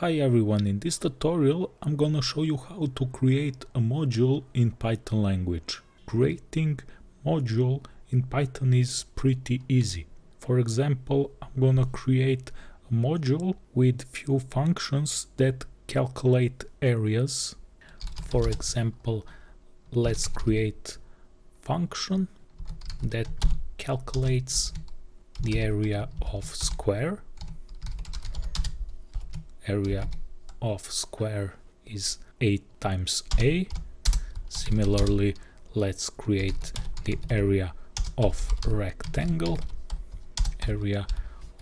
Hi everyone, in this tutorial I'm gonna show you how to create a module in Python language. Creating module in Python is pretty easy. For example, I'm gonna create a module with few functions that calculate areas. For example, let's create function that calculates the area of square area of square is 8 times a. Similarly, let's create the area of rectangle. Area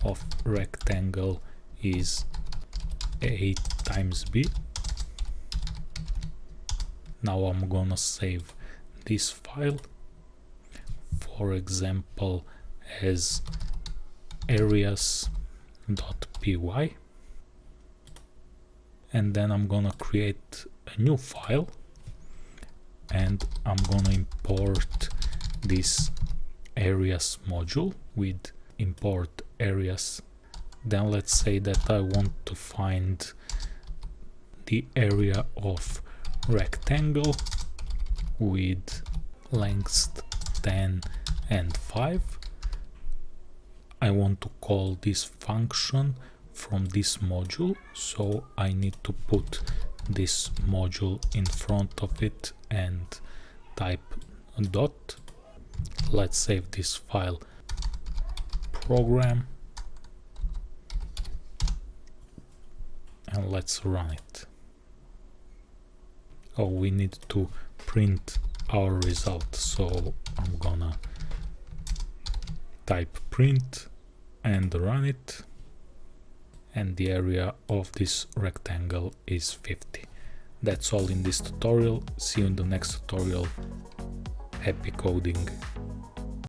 of rectangle is 8 times b. Now I'm gonna save this file, for example, as areas.py and then I'm gonna create a new file and I'm gonna import this areas module with import areas then let's say that I want to find the area of rectangle with length 10 and 5 I want to call this function from this module so I need to put this module in front of it and type dot. Let's save this file. Program. And let's run it. Oh we need to print our result so I'm gonna type print and run it and the area of this rectangle is 50. That's all in this tutorial, see you in the next tutorial, happy coding!